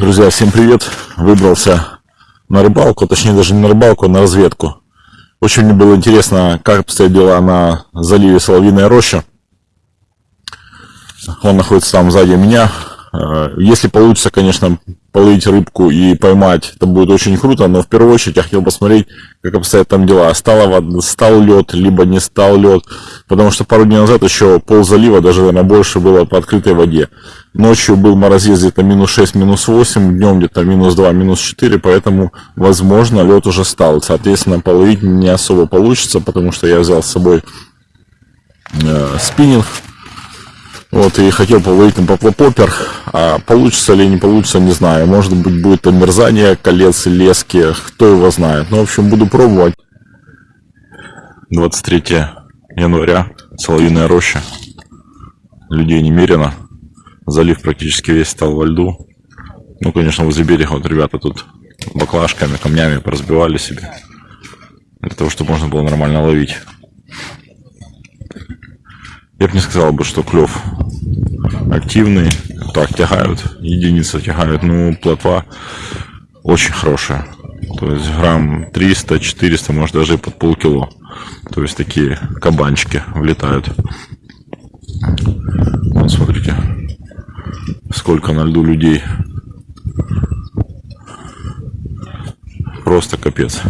Друзья, всем привет! Выбрался на рыбалку, точнее даже не на рыбалку, а на разведку. Очень мне было интересно, как обстоят дела на заливе Соловьиная роща. Он находится там сзади меня. Э, если получится, конечно, половить рыбку и поймать, это будет очень круто, но в первую очередь я хотел посмотреть, как обстоят там дела. Стало, стал лед, либо не стал лед, потому что пару дней назад еще пол залива, даже, наверное, больше было по открытой воде. Ночью был морозец где-то минус 6, минус 8, днем где-то минус 2, минус 4, поэтому, возможно, лед уже стал. Соответственно, половить не особо получится, потому что я взял с собой э, спиннинг, вот, и хотел половить на поплопопер, а получится ли не получится, не знаю. Может быть, будет омерзание колец и лески, кто его знает. Ну, в общем, буду пробовать. 23 января, Соловьиная роща. Людей немерено. Залив практически весь стал во льду. Ну, конечно, возле берега вот ребята тут баклажками, камнями поразбивали себе. Для того, чтобы можно было нормально ловить. Я бы не сказал бы, что клев активный. Так, тягают, единицы тягают. Ну, плотва очень хорошая. То есть грамм 300-400, может даже и под полкило. То есть такие кабанчики влетают. Вот смотрите, сколько на льду людей. Просто капец.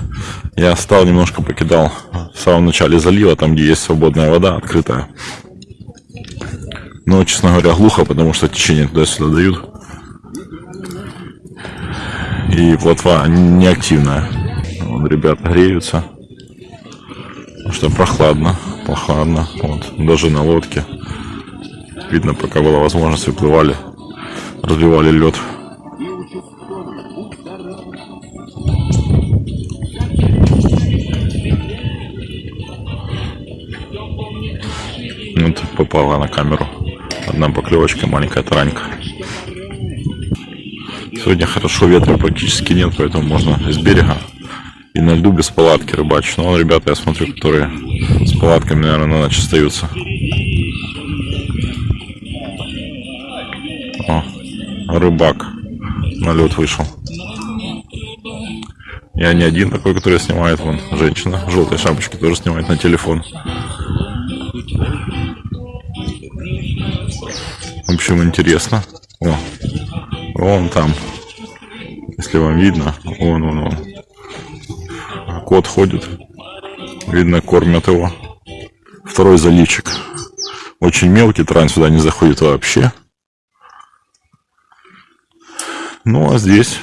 Я стал немножко покидал в самом начале залива, там где есть свободная вода, открытая. Но, честно говоря, глухо, потому что течение туда-сюда дают. И плотва неактивная. Вот, ребята греются. Потому что прохладно, прохладно. Вот, даже на лодке. Видно, пока была возможность, выплывали, разбивали лед. Вот попала на камеру. Одна поклевочка, маленькая таранька. Сегодня хорошо, ветра практически нет, поэтому можно из берега и на льду без палатки рыбачить. Но ребята, я смотрю, которые с палатками, наверное, на ночь остаются. О, рыбак на лед вышел. Я не один такой, который снимает. Вон женщина в желтой шапочке тоже снимает на телефон. В общем, интересно. О, вон там. Если вам видно, вон, вон, вон. Кот ходит. Видно, кормят его. Второй заливчик. Очень мелкий, трань сюда не заходит вообще. Ну, а здесь,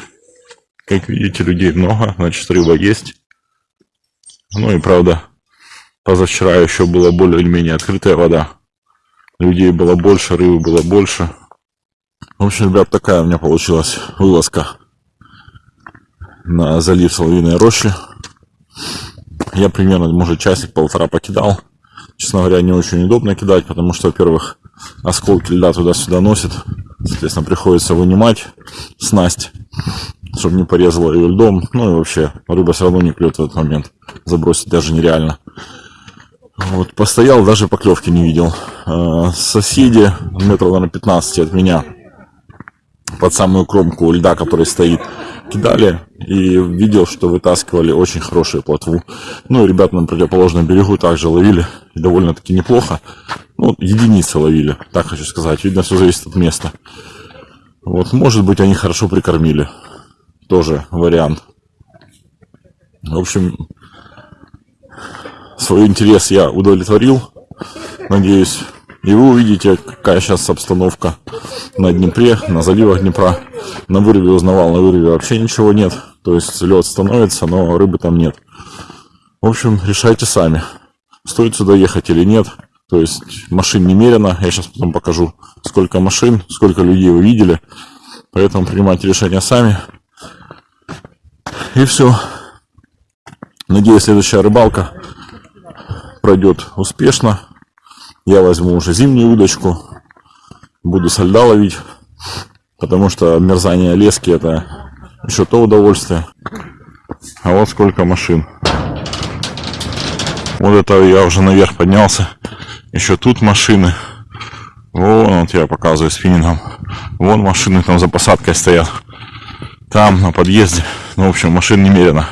как видите, людей много, значит, рыба есть. Ну и правда, позавчера еще была более или менее открытая вода людей было больше, рыбы было больше. В общем, ребят, такая у меня получилась вылазка на залив Соловиной рощи. Я примерно, может, часик-полтора покидал. Честно говоря, не очень удобно кидать, потому что, во-первых, осколки льда туда-сюда носит. Соответственно, приходится вынимать снасть, чтобы не порезала ее льдом. Ну и вообще, рыба все равно не клюет в этот момент. Забросить даже нереально. Вот, постоял, даже поклевки не видел. Э, соседи, метров, наверное, 15 от меня, под самую кромку льда, который стоит, кидали и видел, что вытаскивали очень хорошую плотву. Ну, и ребята на противоположном берегу также ловили, довольно-таки неплохо. Ну, единицы ловили, так хочу сказать. Видно, все зависит от места. Вот, может быть, они хорошо прикормили. Тоже вариант. В общем, свой интерес я удовлетворил. Надеюсь, и вы увидите, какая сейчас обстановка на Днепре, на заливах Днепра. На вырыве узнавал, на вырыве вообще ничего нет. То есть лед становится, но рыбы там нет. В общем, решайте сами, стоит сюда ехать или нет. То есть машин немерено. Я сейчас потом покажу, сколько машин, сколько людей вы видели. Поэтому принимайте решение сами. И все. Надеюсь, следующая рыбалка пройдет успешно. Я возьму уже зимнюю удочку. Буду со льда ловить. Потому что мерзание лески это еще то удовольствие. А вот сколько машин. Вот это я уже наверх поднялся. Еще тут машины. Вон, вот я показываю спиннингом. Вон машины там за посадкой стоят. там, на подъезде. Ну, в общем, машин немерено.